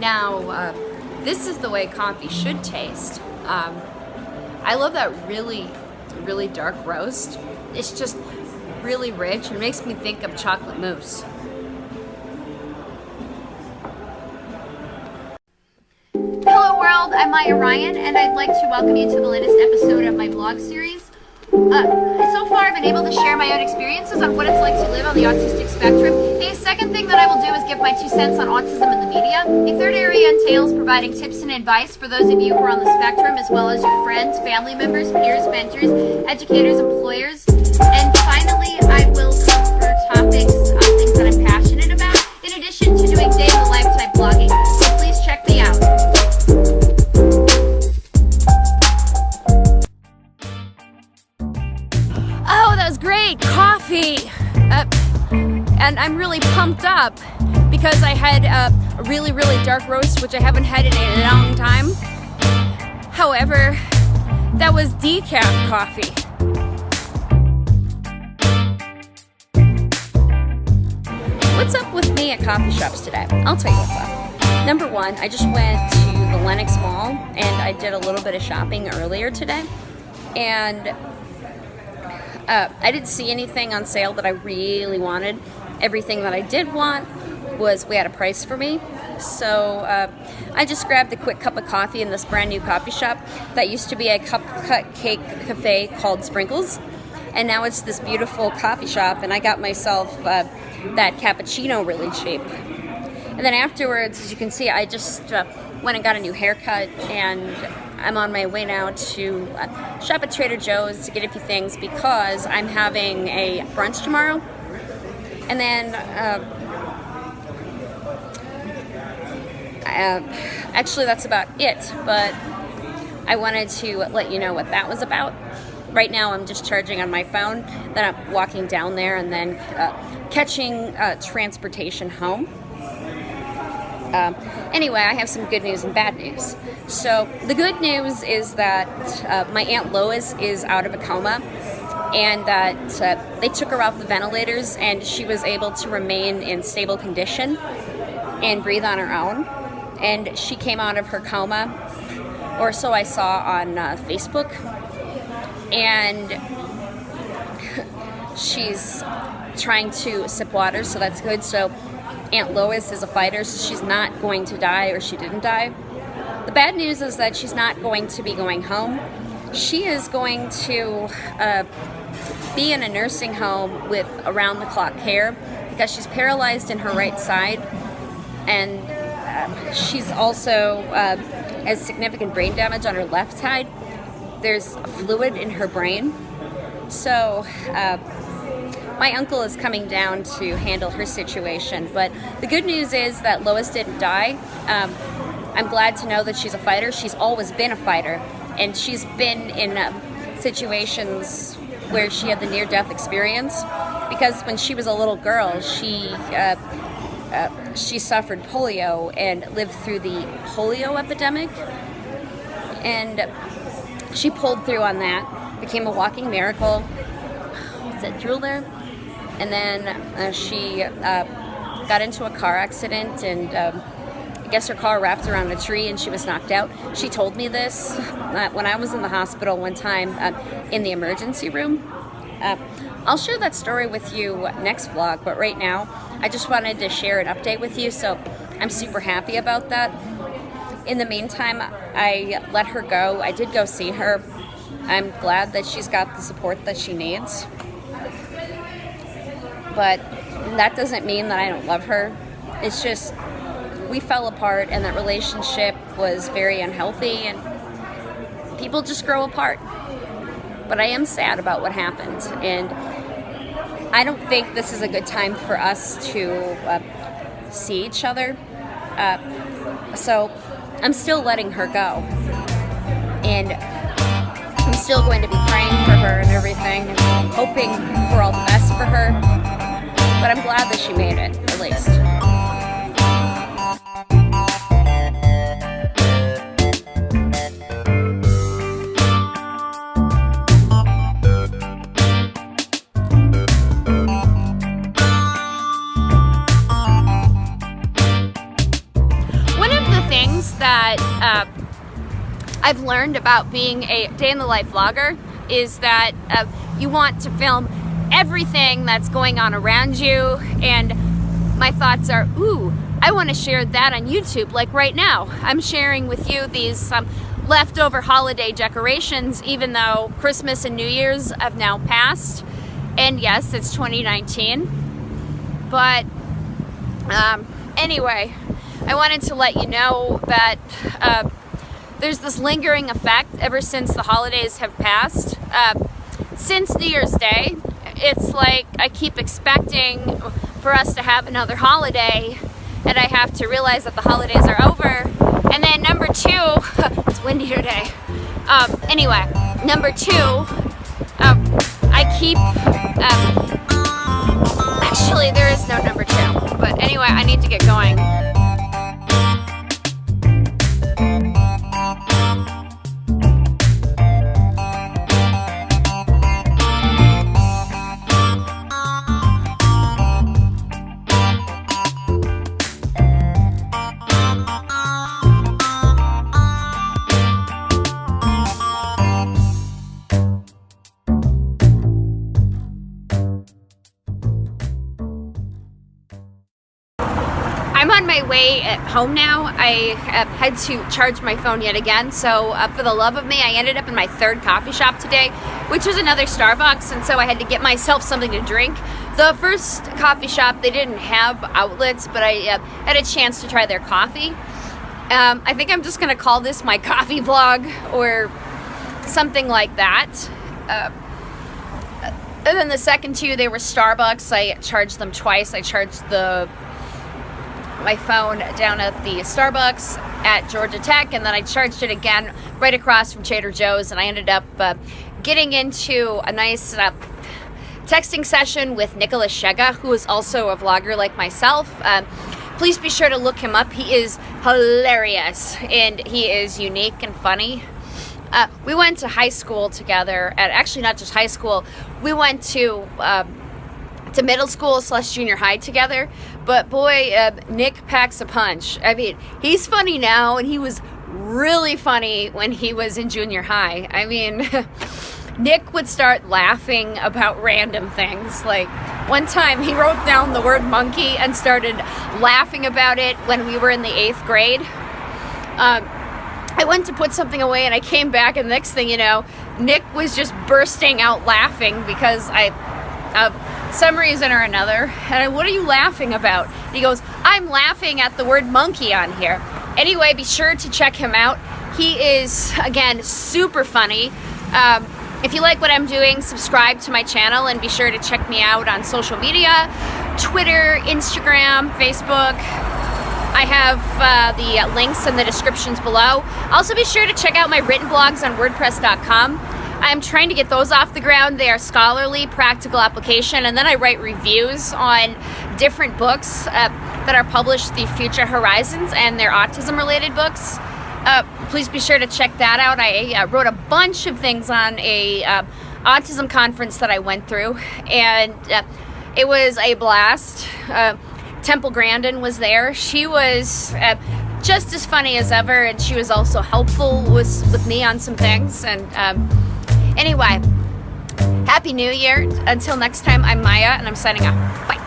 Now, uh, this is the way coffee should taste. Um, I love that really, really dark roast. It's just really rich and makes me think of chocolate mousse. Hello world, I'm Maya Ryan and I'd like to welcome you to the latest episode of my vlog series. Uh, so far I've been able to share my own experiences on what it's like to live on the autistic spectrum. The second thing that I will do is give my two cents on autism in the media. A third area entails providing tips and advice for those of you who are on the spectrum as well as your friends, family members, peers, mentors, educators, employers. And finally, I will cover topics on things that I'm passionate about in addition to doing day in the life type blogging. And I'm really pumped up because I had a really, really dark roast, which I haven't had in a long time. However, that was decaf coffee. What's up with me at coffee shops today? I'll tell you what's up. Number one, I just went to the Lenox Mall and I did a little bit of shopping earlier today. And uh, I didn't see anything on sale that I really wanted. Everything that I did want was we had a price for me. So uh, I just grabbed a quick cup of coffee in this brand new coffee shop that used to be a cup cut cake cafe called Sprinkles. And now it's this beautiful coffee shop and I got myself uh, that cappuccino really cheap. And then afterwards, as you can see, I just uh, went and got a new haircut and I'm on my way now to uh, shop at Trader Joe's to get a few things because I'm having a brunch tomorrow. And then, uh, uh, actually that's about it, but I wanted to let you know what that was about. Right now I'm just charging on my phone, then I'm walking down there and then uh, catching uh, transportation home. Um, anyway, I have some good news and bad news. So the good news is that uh, my Aunt Lois is out of a coma and that uh, they took her off the ventilators and she was able to remain in stable condition and breathe on her own. And she came out of her coma, or so I saw on uh, Facebook. And she's trying to sip water, so that's good. So Aunt Lois is a fighter, so she's not going to die or she didn't die. The bad news is that she's not going to be going home. She is going to uh, be in a nursing home with around-the-clock care because she's paralyzed in her right side and uh, she's also uh, has significant brain damage on her left side. There's fluid in her brain. So uh, my uncle is coming down to handle her situation. But the good news is that Lois didn't die. Um, I'm glad to know that she's a fighter. She's always been a fighter. And she's been in uh, situations where she had the near-death experience. Because when she was a little girl, she uh, uh, she suffered polio and lived through the polio epidemic. And she pulled through on that, became a walking miracle. Is that drill there? and then uh, she uh, got into a car accident and um, guess her car wrapped around a tree and she was knocked out. She told me this uh, when I was in the hospital one time uh, in the emergency room. Uh, I'll share that story with you next vlog, but right now I just wanted to share an update with you, so I'm super happy about that. In the meantime, I let her go. I did go see her. I'm glad that she's got the support that she needs but that doesn't mean that I don't love her. It's just we fell apart and that relationship was very unhealthy and people just grow apart. But I am sad about what happened and I don't think this is a good time for us to uh, see each other. Uh, so I'm still letting her go. And I'm still going to be praying for her and everything, and hoping for all the best for her but I'm glad that she made it, at least. I've learned about being a day in the life vlogger is that uh, you want to film everything that's going on around you and my thoughts are ooh I want to share that on YouTube like right now. I'm sharing with you these um, leftover holiday decorations even though Christmas and New Year's have now passed. And yes it's 2019 but um, anyway I wanted to let you know that uh, there's this lingering effect ever since the holidays have passed. Uh, since New Year's Day, it's like I keep expecting for us to have another holiday and I have to realize that the holidays are over. And then number two, it's windy today. Um, anyway, number two, um, I keep, um, actually there is no number two, but anyway, I need to get going. Way at home now. I had to charge my phone yet again. So uh, for the love of me, I ended up in my third coffee shop today, which was another Starbucks. And so I had to get myself something to drink. The first coffee shop, they didn't have outlets, but I uh, had a chance to try their coffee. Um, I think I'm just gonna call this my coffee vlog or something like that. Uh, and then the second two, they were Starbucks. I charged them twice. I charged the my phone down at the Starbucks at Georgia Tech, and then I charged it again right across from Trader Joe's, and I ended up uh, getting into a nice uh, texting session with Nicholas Shega, who is also a vlogger like myself. Uh, please be sure to look him up. He is hilarious, and he is unique and funny. Uh, we went to high school together, and actually not just high school, we went to um, to middle school slash junior high together. But boy, uh, Nick packs a punch. I mean, he's funny now, and he was really funny when he was in junior high. I mean, Nick would start laughing about random things. Like one time he wrote down the word monkey and started laughing about it when we were in the eighth grade. Um, I went to put something away and I came back, and the next thing you know, Nick was just bursting out laughing because I. Uh, some reason or another. And I, what are you laughing about? And he goes, I'm laughing at the word monkey on here. Anyway, be sure to check him out. He is, again, super funny. Um, if you like what I'm doing, subscribe to my channel and be sure to check me out on social media Twitter, Instagram, Facebook. I have uh, the links in the descriptions below. Also, be sure to check out my written blogs on WordPress.com. I'm trying to get those off the ground. They are scholarly, practical application, and then I write reviews on different books uh, that are published the Future Horizons and their autism related books. Uh, please be sure to check that out. I uh, wrote a bunch of things on a uh, autism conference that I went through, and uh, it was a blast. Uh, Temple Grandin was there. She was just as funny as ever, and she was also helpful with, with me on some things. And um, Anyway, Happy New Year. Until next time, I'm Maya, and I'm signing off. Bye.